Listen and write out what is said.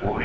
おい。